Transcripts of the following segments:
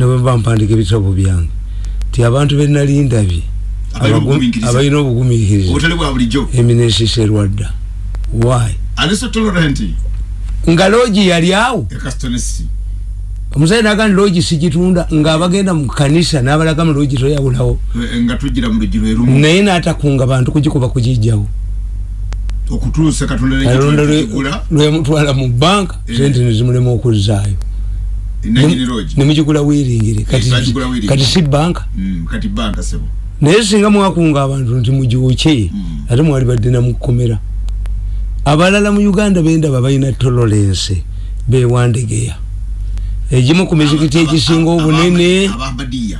nebwemba mpandika ebitabo byange. Ti abantu benalindabye abalina obutali bwa bulijjo. Eminensis erwadda. Nga logi yali awo. ekasitonesi omusayi nagandi logi sigitunda ngaabagenda mu kanisa nabalaga mu logi toyawulawo naye natakunga bantu kugikuba kugijjawo okutuusa katonda lwemutwala mu banka Eh. sente nezimulema okuzaayo nemugigula wiringire kati- kati si banka Mm, kati banka sebo naye singa mwakunga abantu nti mugiwuke Mm. ate mwali badde namukomera abalala mu uganda bendaba balina tolerance bewandegeya egimu ku mizikiti egisinga obunene abambadiya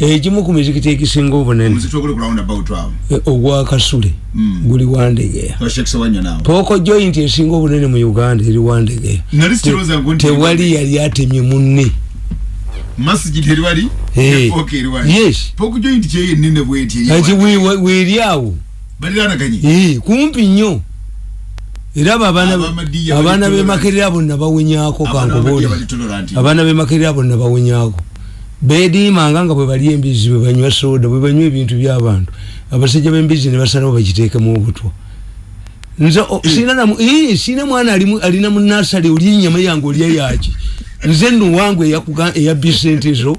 egimu ku mizikiti egisinga obunene omuzito oguli ku roundabout awo e, ogwakasule Mm. guli wandegeya pooko joint esinga obunene mu uganda eri wandegeya tewali yali atemye munne. Eriwali Eh. weeri awo. Eh, kumpi nnyo. Era abaana bemakerera bonna bali tolerant abaana bemakerera bonna bawonyako bediimanga nga bwe bali embizi bwe banywa soda bwe banywa ebintu byabantu. Abasajja b'embizi ne basalawo bagiteekemu obutwa. Nze ii, sina mwana alina mu nasale oli enyama yange olya yaki nze nno wange eyakuga- eyabba sente zo.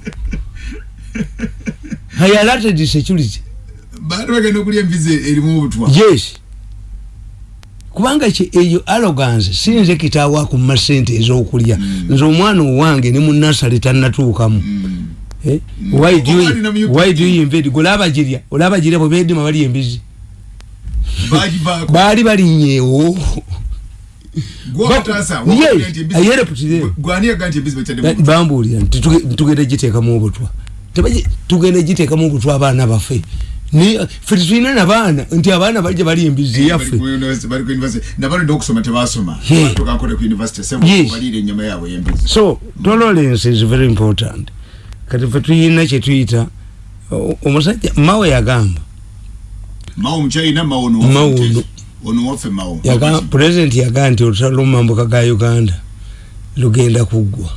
Hayalated security. Baali bagenda okulya embizi erimu obutwa? Yes kubanga eyo arrogance sinze kitaawo akumma sente ez'okulya. Mm. nze omwana owange ne munasale tannatuukamu. Mm. Eh? Why do you- invade? Gwe olabagirya olabagirya bwe beddima bali embizi baali balinyeewo. Bambuulira nti tuge- tugenda giteekamu obutwa. Tugenda giteekamu obutwa abaana baffe Tetulina nabaana nti abaana bajja bali embizi yaffe yaabwe yembizi so tolerance is very important. Kati fe tuyina kyetuyita omusajja mawe yagamba. President yagamba nti olutalo lwomumambuka ga uganda lugenda kuggwa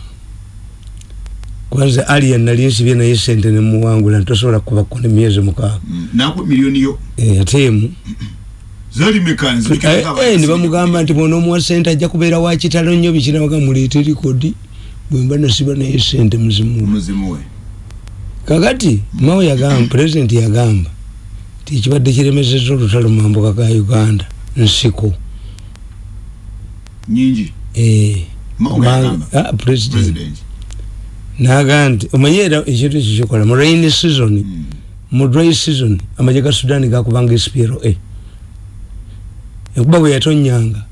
kwanza aliya nali nsibye naye sente nemuwangula ntosobola kubako ne myezi mukaaga. Mm, naku miliyoni yo? Eh, ate emu. Zali mekanzi Eh, eh, ne bamugamba nti bona omuwa sente ajja kubeera wakitalo nnyo bikinabaga muleete likodi bwemba nasiba naye sente muzimu kakati mawe yagamba pulezidenti yagamba ti ekibadde kiremeseza olutalo mambuka ga uganda nsiko. Nyingi Eh, naga nti omanye era ekintu ekyo kikola mu rain season Mm. mu dry season amagye ga sudan gakubanga spro enkuba bwe yatonyanga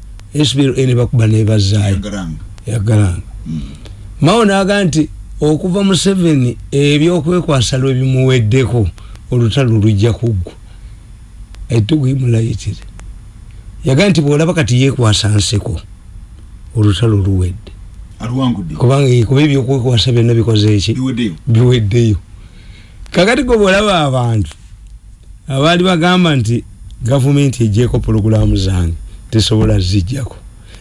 spro ne bakuba nebazaayo yagalanga Mm. mao naga nti okuva mu seven ebyokwekwasa lwe bimuweddeko olutalo lujja kuggwa aitugwimulayitire yaga nti bwolaba kati yekwasa nseko olutalo luwedde kubanga kuba ebyokwekwasa byonna bikoze eki? Biweddeyo. Kakati gwe bwolaba abantu abaali bagamba nti gavumenti egyeko pologulamu zange tesobola zijjako.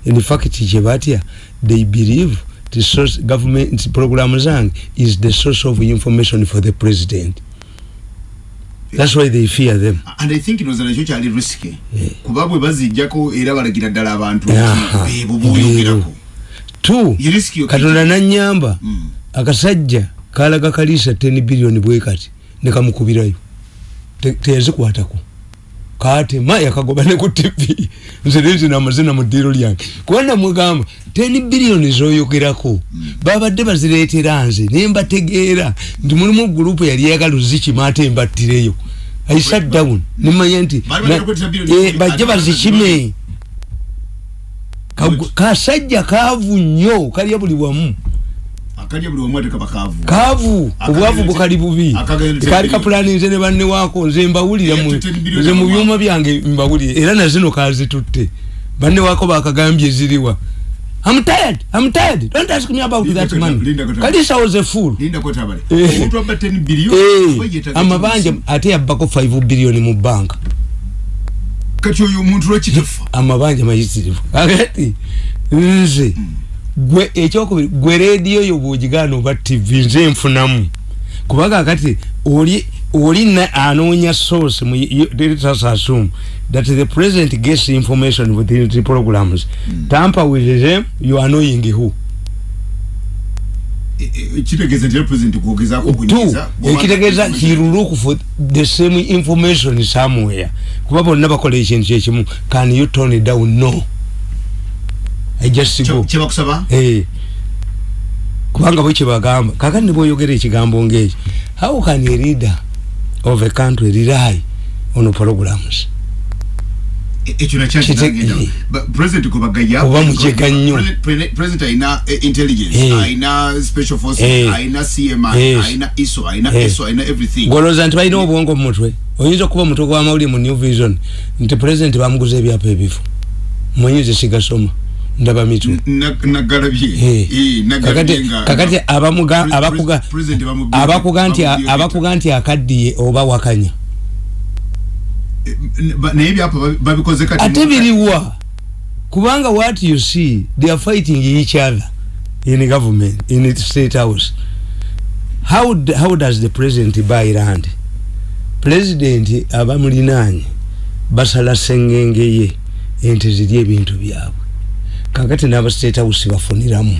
Infact kyebatya they believe the source, government program zange is the source of information for the president. That's why they fear them. And i think noza nakyo kyali risky Yeah. kuba bwe bazijjako era balagira ddala abantu Aha, ebo boyogerako two. Katonda nanyamba Mm. akasajja kalaga kaliisa 10 biliyoni bwe kati nekamukubirayo Te- teyazikwatako. Katema yakagoba ne ku tv nze nezina amazina mu ddiiro lyange. Kuba namugamba 10 biliyoni zoyogerako. Babadde bazireetera nze ne mbategeera. Nti mulimu gurupu yali eyagala ozikima ate mbattireyo. I sat down. Nemanya nti eh, bajje bazikime. Kasajja kaavu nnyo kalya buli wamu. Kaavu. Obwavu bukali bubi. kaali kapulani nze ne banne waako nze mbawulira nze mu byuma byange mbawulire era nazino kazitutte banne waako bakagambye ziriwa. I'm tired, I'm tired. Don't ask me about Linda that money. Kata- Kalisa was a fool. linda kwetabale Eh. omuntu abba 10 biliyoni Eh, yeetaga amabanja kimusi. ate yabbako 5 biliyoni mu banka kati oyo omuntu lwakitafa amabanja mayitirivu kakati nze gwe ekyokubiri gwe rediyo yo bwogigaana oba tv nze nfunamu. Kubaga kati oli oli anoonya source mu assume that the president gets information within the programs. Mm. tamper with them you are knowing who kitegeeza nti president kwogezako kunyiza ekitegeeza he look for the same information somewhere. Kuba bonna bakola ekintu kyekimu can you turn it down? No. I just go. kyebakusaba eh. Kubanga bwe kyebagamba kakati ne bwoyogera ekigambo ng'ekyo how can a leader of a country rely on programs ekyo nakyaoba mukega nnyo president ayina intelligence ayina special forces ayina cmi ayina iso ayina eso ayina everything. Golooza nti balina obwongo mu mutwe. Oyinza okuba omutwe gw'amawulire mu new vision nti president bamuguza ebyapa ebifo. Mwenyize sigasoma. Ndaba mitu kakati abakuga nti akaddiye oba wakanya naye byapa babikoze kati ate biriwa kubanga what you see they are fighting each other in government in state house. How, how does the president buy land? President abamulinanye basala sengenge ye ente ziri ebintu byabwe. Kakati n'aba state house bafuniramu.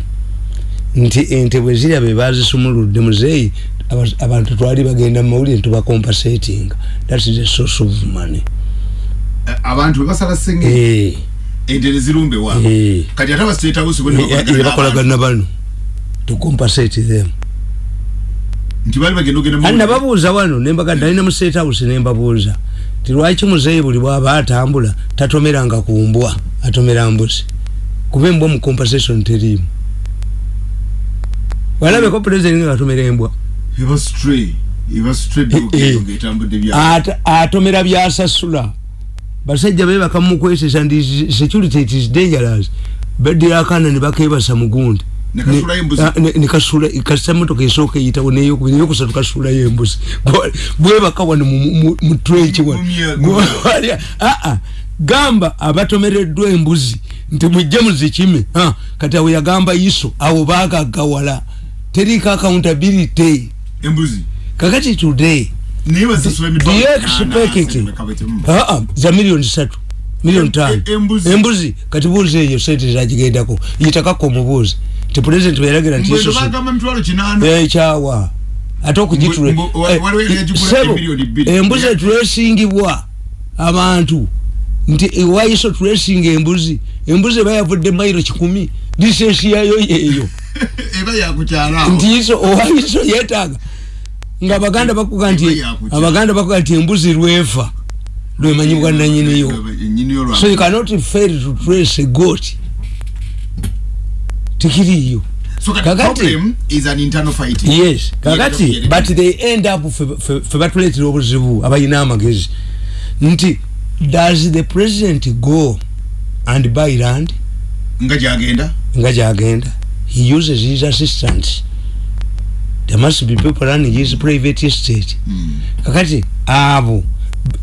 Nti ente bwe zirya be bazisumuludde muzeeyi abantu twali bagenda mu mawulire tubakompensating that is a source of money. Eh, abantu basala senge eh. ente nezirumbe wa? Eh. Kati ata state house bwe bakolagana bano to compensate them. Nababuuza wano dalina mu state house nembabuuza ti lwaki muzeeyi buli bwaba atambula tatomeranga ku mbwa atomera mbuzi? Kuba embwa mu compensation teriimu. Walabeko president nga atomera embwa atomera byasasula. Basajja bebaka mukwesesa ndi security it is dangerous. Bedirakana nibakebasa mugundi nikasula kasita motoka esooka eyitawo neyokubiri eyokusatu kasulayo embuzi bwebaka wano mutrenki aa gamba abatomereddwa embuzi nti mujje muzikime. Kati awo yagamba iso awo bagagawala terika accountability embuzi. Kakati today it ah ah za milioni satu milioni tano. embuzi. Embuzi kati buze eyo sente zajigendako yitakako mubuzi ti president yaragira nti yesu bagamba mitwalo kinana eh chawa ate okujitule embuzi tulesingibwa abantu. Nti waiso tulesinga embuzi? Embuzi bayavudde mairo kikumi. Disensi yayo yeyo eba yakukyala nti iso owaiso yetaga nga abaganda bakuga nti abaganda bakuga nti embuzi lwefa lwemanyibwa nanyiniyo so you cannot fail to trace a goat tikiriyo So kakati problem is an internal fighting. Yes. Kakati but they end up fe batuletera obuzibu abayina amagezi. Nti does the president go and buy land? Nga jagenda. Nga jagenda. He uses his assistants. There must be people running his private estate. Mm. Kakati abo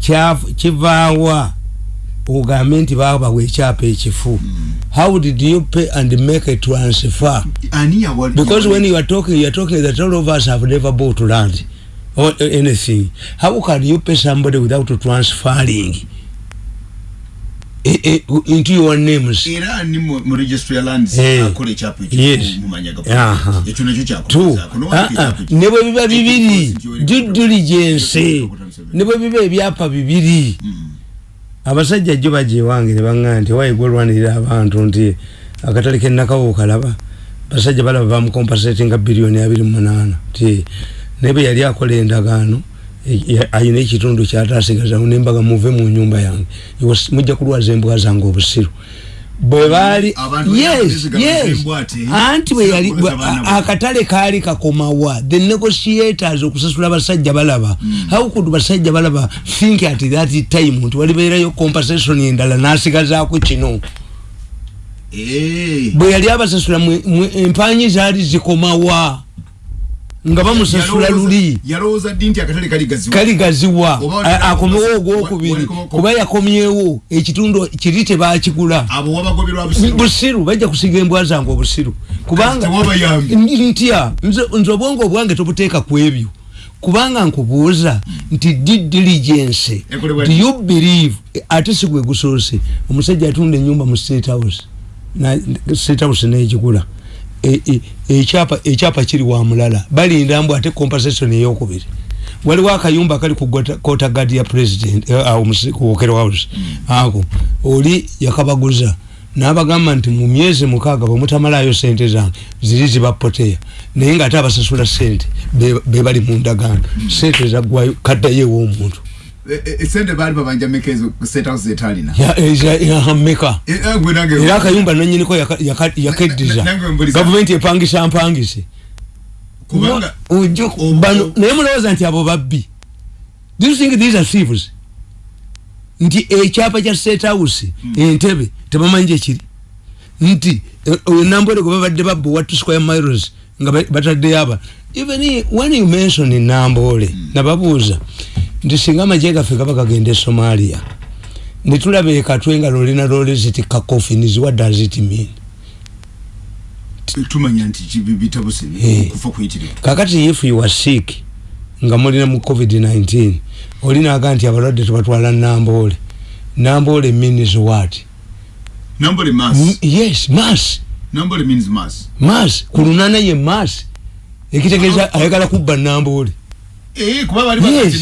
kyafu kivaawa ogambe nti babawa ekyapa ekifu mm. how did you pay and make a transfer because when you are talking you are talking that all of us have never bought land or anything how can you pay somebody without transferring into your names era ni mu registry lands hey. akole ekyapa yes. mumanyagapo ekyo nakyo kyakuza ne bwe biba bibiri. due diligence. ne bwe biba ebyapa bibiri. Mm. abasajja jjo bajja ewange ne baŋŋaa nti waigwe olwanirira abantu? Nti akatale kennakawo kalaba basajja balaba bamukompasatinga biliyoni abiri munaana. Ti naye bwe yali akola endagaano ayina ekitundu kyatasigazamu nembaga muve mu nyumba yange. Mujja kulwaza embwa zange obusiru. Bwe baali anti bwe yali akatale kaali kakomawa. The negotiators okusasula basajja balaba. Mm. how could basajja balaba think at that time nti walibeerayo compensation endala nasigazaako kino? Hey. bwe yali abasasula empanyi zaali zikomawa nga bamusasula luli. kali gaziwa? Akomewo ogwokubiri kuba yakomyewo ekitundu kiri tebakigula. Busiru? Bajja kusiga embwa zange obusiru. Kubanga ntya nze obwongo obwange tobuteeka ku ebyo. Kubanga nkubuuza nti diligence? Do you believe ate sigwe gusoose omusajja atunda enyumba mu state house state house negigula ekyapa e, ekyapa kiri wa mulala. Balinda mbu ate compensation eyokubiri waliwo akayumba kali ku kota gadi ya president eh, awo kuwokero house. Ako oli yakabaguza. Nabagamba nti mu myezi mukaaga bwemutamalayo sente zange ziri zibapoteya. Naye nga ate abasasula sente bebali mu ndagaano. Sente zaggwayo kaddayo ew'omuntu esente bali babanja mekezo set house etalina ya ya ya meka era akayumba nanyiniko yakeddiza gavumenti epangisa mpangise kubanga ojo bano naye mulowooza nti abo babbi. Do you think these are thieves? Nti ekyapa kya set house hmm. entebe tebamanyi gyekiri nti nambole gwe babadde babba wat square miles nga bataddeyo aba. Even when you mention nambole hmm. nababuuza nti singa amagye gaffe gaba gagenda e somalia netulaba ekatwe nga lolina loleziti kakofinizi what does it mean tumanya nti bitabuse eh. kufa kuyitire kakati if you are sick nga mulina mu covid-19 olina aga nti abalwadde tubatwala nambole. Nambole means what? Nambole mass. Yes mass. Nambole means mass. Mass. Kulunana ye mass. Ekitegeeza ayagala kubba nambole Eh, yes.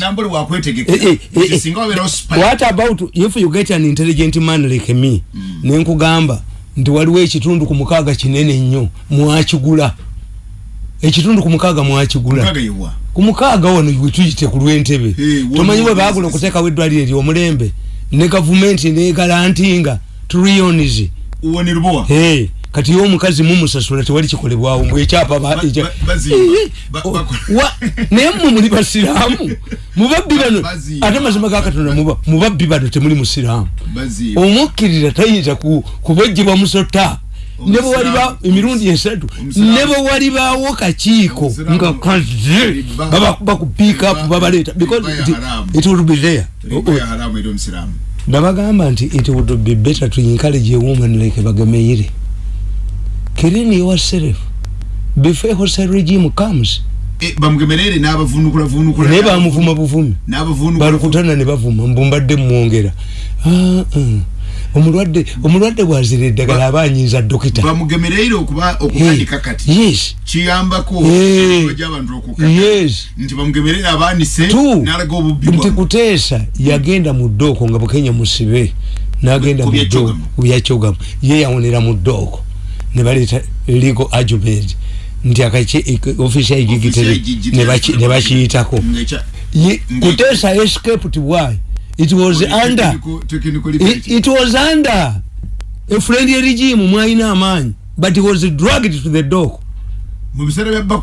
eh, eh, eh, what about if you get an intelligent man like me? Mm. nenkugamba nti waliwo ekitundu ku mukaaga kinene nnyo mwakigula. Ekitundu ku mukaaga mwakigula. Ku mukaaga wano wetuyite ku lwentebe. Tomanyi bwe bagula okuteekawo eddwaliro eryomulembe ne gavumenti negalantinga trillions. Hey. Kati yo omukazi mumusasula tewali kikolebwawo mbwe ekyapa naye mmwe muli basiraamu. Mubabbi bano ate mazima ga katonda mubabbi bano temuli musiraamu. Omukkirira tayinza kubojjebwa musota. Ne bwe waliba emirundi esatu. Ne bwe walibaawo kakiiko. Nga ku piikup babaleeta because it would be there. Nabagamba nti it would be better to encourage a woman like bagemeire clean yourself before hostile regime comes e, bamugemerere n'abavunukula vunukula. naye bamuvuma buvumi balukutana ne bavuma mbumbadde mwongera. Ah, ah. omulwadde omulwadde bwazira eddagala aba anyinza dokita. Bamugemereire okuba okutandika kati. yes. Kiyambako gy'abantu okukata. Yes. Nti bamugemerere abaanise n'alaga obubbi nti kuteesa yagenda mu ddooko nga bukenya musibe n'agenda mu ddooko byakyogamu ye yawonera mu ddooko nebaleta legal argument nti akache ofisi ya igigitere nebakiyitako kutesa escaped why? It was under. it, was under. A friendly regime mwalina amanyi but was dragged to the dock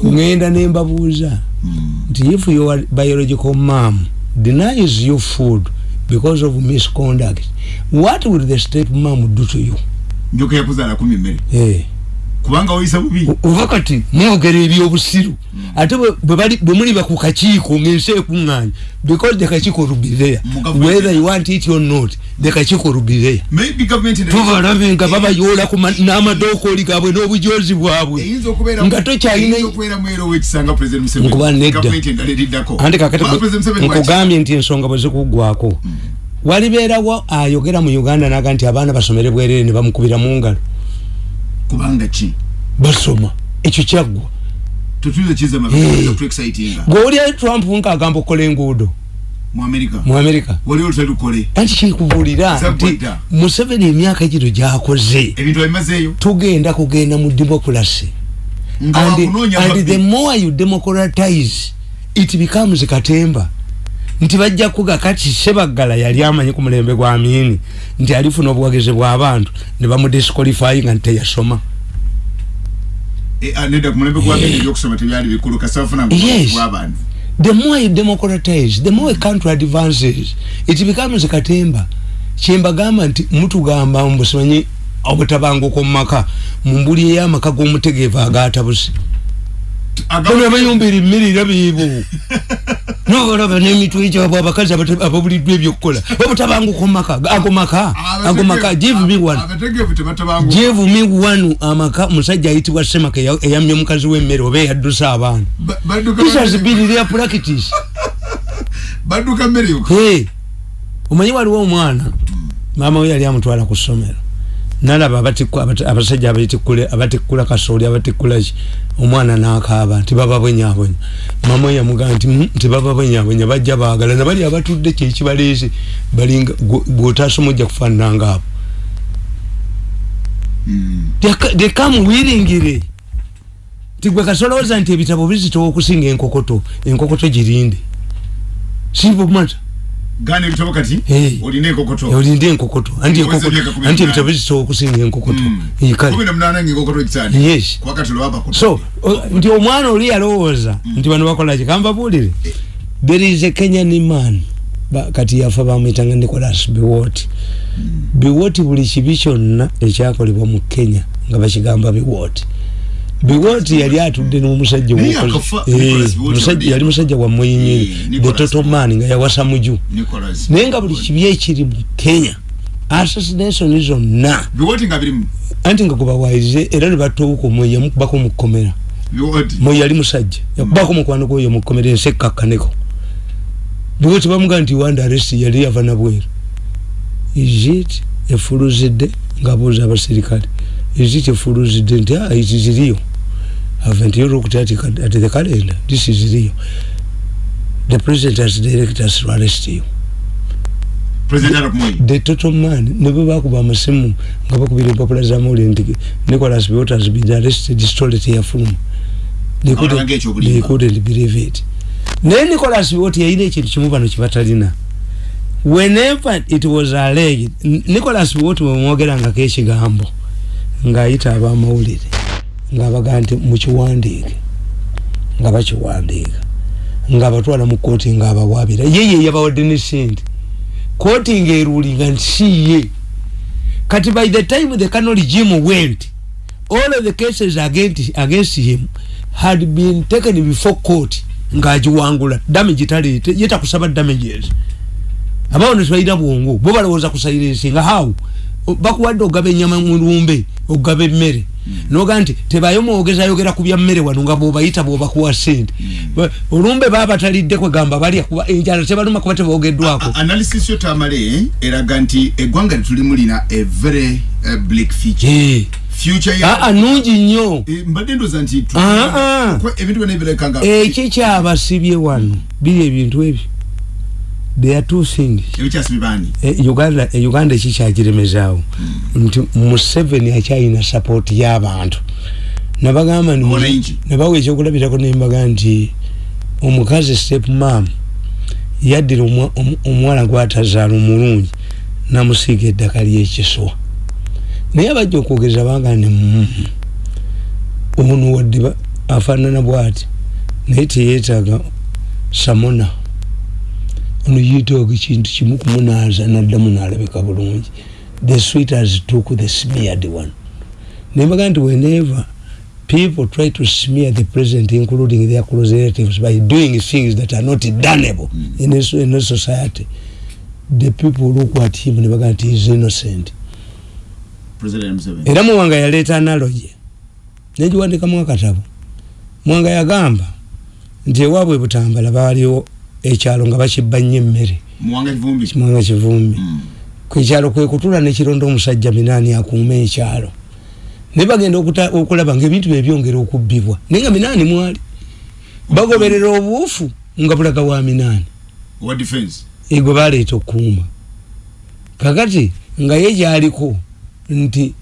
ngenda nembabuuza hmm. nti if your biological mom denies you food because of misconduct what will the step mom do to you njoka yakuzala kumi mmere eh. Kubanga oyisa bubi. Uvakati mwogera ebyobusiru. Ate bwe muli ba ku kakiiko ng'ensi ekuŋŋaanya because the kakiiko will be there. Whether you want it or not the kakiiko will be there. Tubalabe nga babayoola n'amadokooli gaabwe n'obujozi bwabwe. Nga tokyalinakuba nedda. Ante kakati nkugambye nti ensonga bwe zikuggwako hmm. Walibeerawo ayogera mu uganda naga nti abaana basomere bwerere ne bamukubira mu ngalo. Kubanga ki? Basoma. Ekyo kyaggwa. Gweolya trump nkaagamba okukola enguudo? Mu amerika anti kikubuulira nti museveni emyaka gino gyakoze. Tugenda kugenda mu democracy. And the more you democratize it becomes katemba nti bajja kuga kati sebaggala yali amanyi ku mulembe gwa amini nti alifuna obuwagizi bw'abantu ne bamudisqualifyinga nti teyasoma e, the more you democratize the more a country advances. It becomes katemba. Kyembagamba nti mutugamba mbusimanyi obutabanguko mu maka mu mbuli ey'amaka g'omutegeevu agaatabusi bano amayumba erimirira biibu nobalaba nemitwe gyabwe abakazi ababuliddwa ebyokukola. Babutabanguko mumaka ago maka ago maka give me one give me one amaka musajja ayitibwa semaka eyamye mukazi w'emmere oba eyaddusa abaana. This has been their practice. Badduka mmere omanyi waliwo omwana? Maama we yali amutwala ku ssomero nalaba abasajja abatikkula kasooli abatikkulaki omwana nakaaba nti baba bwenyabonya mama we yamugaa nti baba bwenyabonya bajja baagala. Nabali abatudde kyekibaleese balinga gwotaasoma ojja kufaanananga abo dekamuwiringire nti gwe kasolowooza nti ebitabo bizitowa okusinga enkokoto enkokoto girinde. Sibumata gani bitabo kati? Olinde enkokoto olinde enkokoto anti enkokoto anti ebitabo bizisobola okusinga enkokoto mm. kale. Kumi na munana enkokoto kitani yes. Kwa kati lo hapa so nti omwana oli yalowooza mm. nti bano bakola ki? Kamba buulire eh. there is a kenyan man kati yafa bamwitanga nicolas biwoti. Mm. biwoti buli kibi kyonna ekyakolebwa mu kenya nga bakigamba biwoti biwoti yali atudde n'omusajja omusajja yali musajja wa muyinyiri the total man nga yawasa muju. Naye nga buli kibi ekiri mu kenya assassination zonna. Anti nga gubawaize era ne batowuka omwoyi yamukubako mukukomera mwoyi yali musajja yakubako mukwano gwoyo mukukomera ensi ekkakkaneko biwoti bamuga nti wanda aresti yali yava nabweru isit efuluzidde? Ngaabuuza abaserikale isit efuluzidde? Nti ah, itiziriyo haven't you looked at, at the calendar? This is real. The president has directed us to arrest you. Moi. The total man. Never back by Masimu. Gabaku the popular Zamori and Nicholas Biot has been arrested, destroyed here from. They couldn't, they couldn't believe it. Then Nicholas Biot in the Chimuvan Chivatalina. Whenever it was alleged, Nicholas Biot will mogera nga keshi gambo. Nga ita aba maulidi. nga baga nti mukiwandiike? nga bakiwandiika. Nga batwala mu kooti nga abawabira yeye yabawadde ne sente kooti nga eruulinga nti siye kati by the time the canal regime went all of the cases against, him had been taken before court ngaagiwangula damage taleete yetakusaba damages abawo netwalina bwongo bo balowooza kusairensinga haw bakuwadde ogaba enyama mulumbe ogaba emmere noga nti tebayo mwogeza yogera ku byammere wano nga bwobayita bwobakuwa sente. Mm. olumbe babatalidde kwegamba balya kuba enjala tebaluma kuba tebogeddwako analysis yo tamale eraga nti eggwanga litulimu lina a very future. Hey. nungi nnyo. Nti ebintu byona ebirekanga ekikyabasibye wano. Biri ebintu ebyo there are two things. E, uganda e, uganda ekikyakiremezaawo mm. nti museveni akyalina support y'abantu. Nabagamba nabawa ekyokulabirako nembaga nti omukazi step mam yaddira omuwala gwatazaala omulungi namusiiga eddaka lyekiswa naye abajja okwogeza banga ne ono wadde afaanana bwati? Naye teyetaaga samona ono yitooga ekintu kimu kumunaaza naddamu naalabika bulungi. The sweeters took the smeared one. Nembaga nti whenever people try to smear the president including their close relatives by doing things that are not doneable mm. in, a, in a society the people look at him nebaga nti is innocent. Era muwanga yaleeta analogy. Negiwandikamu akatabo muwanga yagamba nti ewaabwe butambala baaliwo ekyalo nga bakibba nnyo emmere. Muwanga kivumbi? Kwekyalo kwekutula nekironda omusajja minaani akuuma ekyalo. Naye bagenda okulaba nga ebintu byebyongera okubbibwa. Naye nga minaani mwali. Bagoberera obuufu nga bulaga wa minaani. Egwe baleeta okuuma kakati nga ye gyaliko nti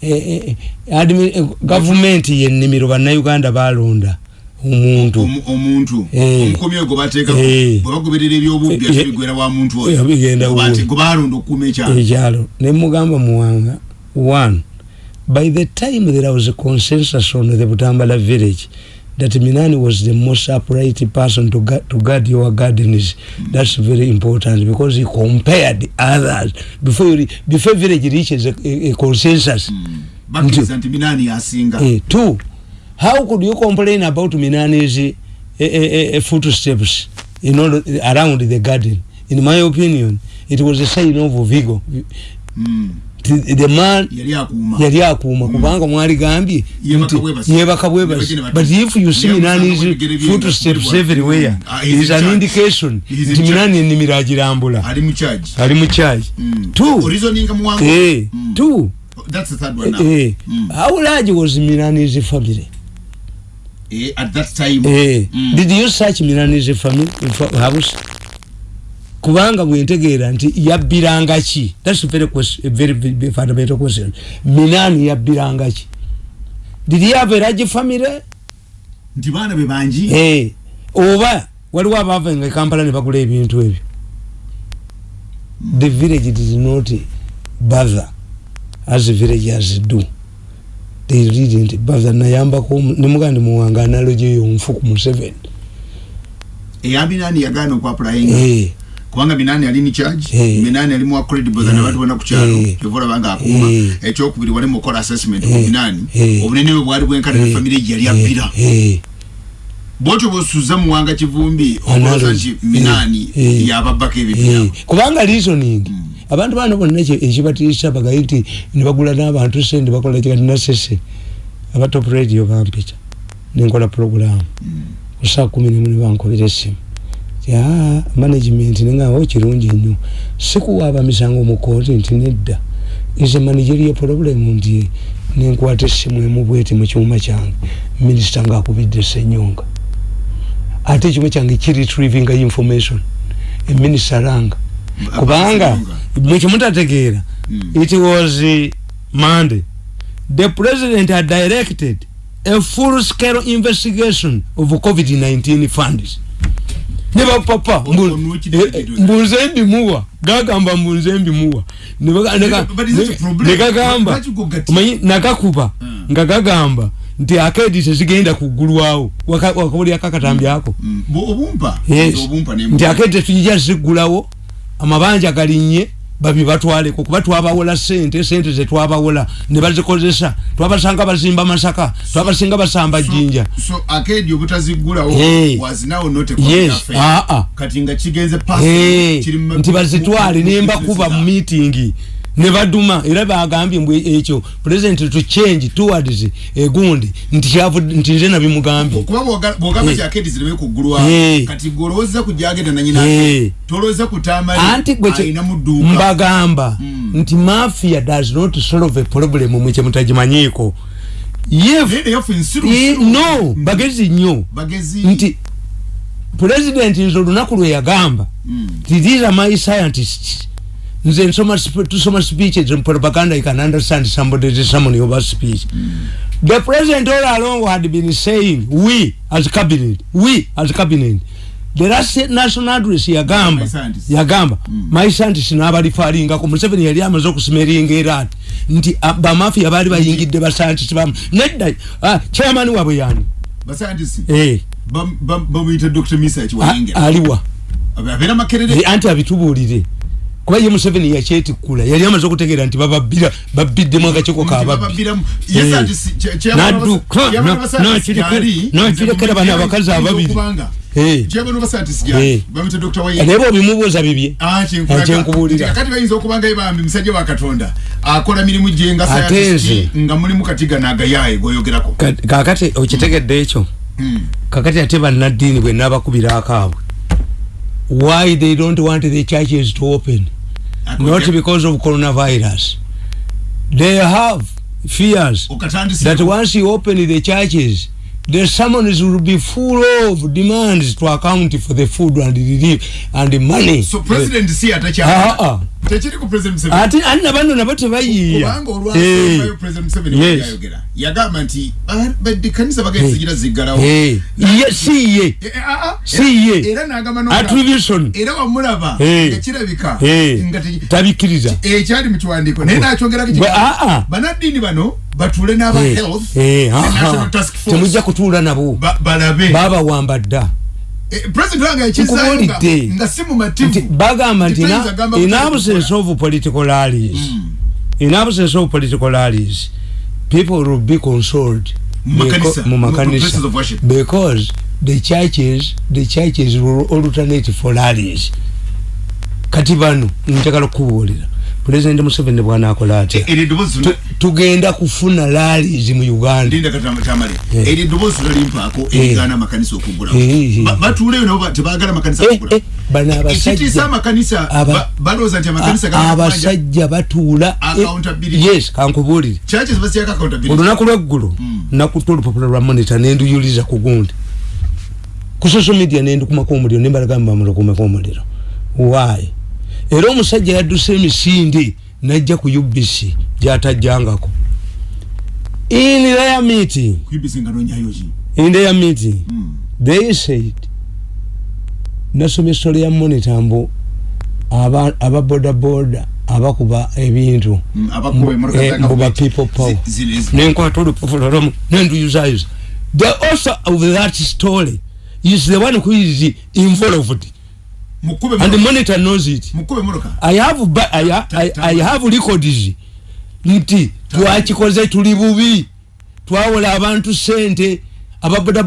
eh, eh, gavumenti yennimiro bannayuganda balonda omuntu omuntu eh. omukomi ogo bateeka eh. bagoberera ebyobubbi eh, bigwera wa muntu oyo bigenda gobalonda okuuma ekyalo ekyalo ne mugamba muwanga one by the time there was a consensus on the butambala village that minani was the most upright person to, gu to guard your gardens mm. that's very important because he compared others before you before village reaches a, a, a consensus mm. Nti, minani asinga eh, two how could you complain about minani's uh, uh, uh, footsteps in all, around the garden? In my opinion it was a sign of vigor. Mm. the man yali akuuma. mm. kubanga mwaligambye yebaka bwebasi but if you see minani's footsteps everywhere ah, is an indication nti minani enimiro agirambula ali mu charge. Mm. two. Eh, mm. two. That's the third one now. Eh, mm. How large was Milani's family? Eh, at that time. Eh, mm. Did you search Milani's family house? Kubanga mwentegeera nti yabbiranga ki? That's a very question, a very, very fundamental question. Minani yabbiranga ki? Did he have a large family? Nti baana be bangi. Eh, oba waliwo abaava Kampala ne bagula ebintu ebyo. The village did not bother. as villagers do they didn't bother nayambako nemugandi muwanga analogy eyo nfu ku museveni eya binani yagana okwapulayinga hey. kubanga binani ali in charge hey. binani ali mu credible hey. abantu bonna ku kyalo hey. evola banga akuma hey. ekyokubiri wali mukola assessment hey. ku binani hey. obunene bwe bwali bwenkana hey. family yali abira hey. bwotyo bwosuza muwanga kivumbi okoloza nti minani hey. yababbako ebibira hey. kubanga reasoning mm. Abantu bano bonna ekibatirisa bagaye nti nebagula n'abantu sente bakola kati nasese aba top radio bampita nenkola program kusaa kumi nemu nebankobera esimu management nengawo kirungi nnyo. Sikuwaaba misango mukooti nti nedda. Nze manageriyo problem nti nenkwata essimu emubwete mu kyuma kyange. Minisita ngaakubidde senyonga ate ekyuma kyange kiretrievinga information. Eminisita ranga kubanga mwekimutategeera mm. it was uh, monday. The president had directed a full scale investigation of covid-19 funds neba papa mbunze mbimuwa gagamba mbunze mbimuwa negagamba nakakuba. Hmm. nga gagamba nti akedi tezigenda kugulwawo wakabuli akakatambi ako. Hmm. nti akedi tetujija zigulawo amabanja galinye babi batwaleko kuba twabawola sente sente zetwabawola ne bazikozesa twabasanga bazimba masaka twabasinga basamba jinja so, so akedi obutazigulawo hey. was now not a yes. ah, ah. kati nga kigenze pass hey. nti bazitwale nemba kuba mu meeting ne baduma era bagambye mbwe ekyo. President to change towards egundi nti kyavu nti nze nabimugambye kuba bwogamba kya kedi zireme kugulwa kati goloweza kujagenda na nyina toloweza kutama anti gwe mbagamba mm. nti mafia does not solve a problem mwe mutajimanyiko yef no bagezi nnyo. Nti president nzo lunaku lwe yagamba mm. these are my scientists nze nsoma tusoma speeches in propaganda you can understand somebody is someone over speech. Mm. the president all along had been saying we as cabinet we as cabinet. The last national address yagamba yagamba mm. my scientist nabali faringa ko museveni yali amaze okusmeringa era. Nti ba mafia bali bayingidde ba scientist bam nedda ah chairman wabwe yani? Ba scientist? Eh. Bam bam bam dr misa chiwayingira aliwa. Abera makerere? Anti abitubulire kuba ye museveni yakyetikula yali amaze okutegeera nti bababbira babbiddemu akakiko kababinadukanakirekera bano abakazi ababiri. Naye bobimubuuza bibye. Kyenkubulira ate nze. kakati okitegedde ekyo? Hmm. kakati ate bannaddiini bwe nabakubira akaabwe why they don't want the churches to open? Not because of coronavirus. They have fears that once you open the churches the summons will be full of demands to account for the food and the relief and the money. So president si atacha ah ah techiri ku president Museveni. Ati anna bano nabo tebayiya kubanga olwa hey. president Museveni yes. yayogera. Yagamba nti badde kanisa bagezi zigira zigalawo hey. ye si ye. Si ye. Era nagamba no attribution era wamulaba hey. ngakirabika hey. ngati tabikiriza ekyali mu kiwandiiko. Naye nakyongera kiga banadini bano batule n'aba hey. health hey. national task force. Temujja kutuula nabo. Balabe. Baba wamba dda. Eh, president wanga ekizayo nga si mumativu bagamba nti in absence of political rallies. Mm. in absence of political rallies. People will be consoled mu makanisa. because the churches the churches will alternate for rallies. Kati bano njagala okubuulira president museveni bwana akola atya? E, tugenda kufuna rallies mu uganda. Eryo eddoboozi tutalimpaako erigaana amakanisa okugulawo batuuleyo nabo tebagala amakanisa bano abasajja balowooza nti amakanisa abasajja batuula yes kankubuulire. Olunaku lweggulu nakuta olupapula lwa monita nenduyuliza ku gundi. Ku social media nendikumako omuliro nembalagamba bamulakumeko omuliro. Why era omusajja yadduse emisinde najja ku ubc gyatajjangako. In their meeting. In their meeting mm. they said nasomye story ya monitor mbu ababodaboda abakuba ebintu mm, mbu ba people power. nenkwata olupapula lwamu nenduyuzayuza the author of that story is the one who is involved and the monitor knows it. I have, I, I, I have records. Nti twakikoze tuli bubi. Twawola abantu sente ababoda